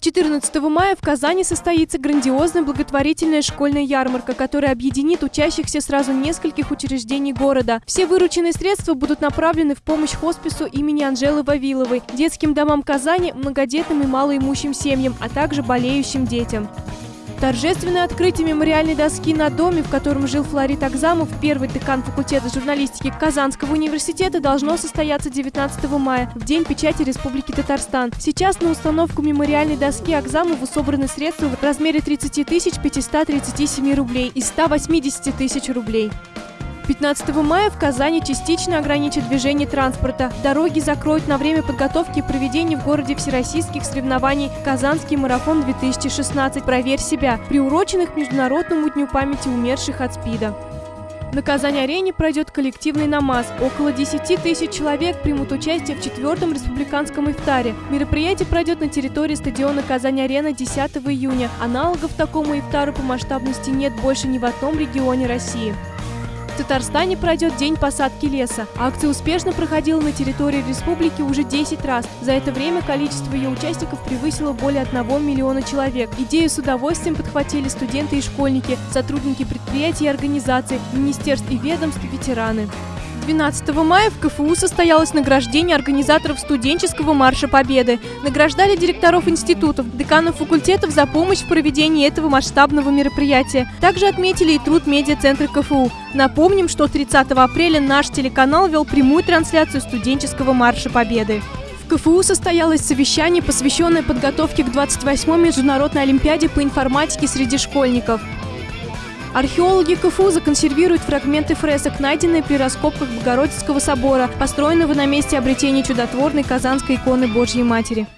14 мая в Казани состоится грандиозная благотворительная школьная ярмарка, которая объединит учащихся сразу нескольких учреждений города. Все вырученные средства будут направлены в помощь хоспису имени Анжелы Вавиловой, детским домам Казани, многодетным и малоимущим семьям, а также болеющим детям. Торжественное открытие мемориальной доски на доме, в котором жил Флорид Акзамов, первый декан факультета журналистики Казанского университета, должно состояться 19 мая, в День печати Республики Татарстан. Сейчас на установку мемориальной доски Акзамову собраны средства в размере 30 537 рублей и 180 тысяч рублей. 15 мая в Казани частично ограничат движение транспорта. Дороги закроют на время подготовки и проведения в городе всероссийских соревнований «Казанский марафон-2016. Проверь себя», приуроченных к Международному дню памяти умерших от СПИДа. На Казань-арене пройдет коллективный намаз. Около 10 тысяч человек примут участие в четвертом республиканском ифтаре. Мероприятие пройдет на территории стадиона Казань-арена 10 июня. Аналогов такому ифтару по масштабности нет больше ни в одном регионе России. Татарстане пройдет День посадки леса. Акция успешно проходила на территории республики уже 10 раз. За это время количество ее участников превысило более 1 миллиона человек. Идею с удовольствием подхватили студенты и школьники, сотрудники предприятий и организаций, министерств и ведомств, ветераны. 12 мая в КФУ состоялось награждение организаторов студенческого марша Победы. Награждали директоров институтов, деканов факультетов за помощь в проведении этого масштабного мероприятия. Также отметили и труд медиацентра КФУ. Напомним, что 30 апреля наш телеканал вел прямую трансляцию студенческого марша Победы. В КФУ состоялось совещание, посвященное подготовке к 28-й международной олимпиаде по информатике среди школьников. Археологи КФУ законсервируют фрагменты фресок, найденные при раскопках Богородицкого собора, построенного на месте обретения чудотворной казанской иконы Божьей Матери.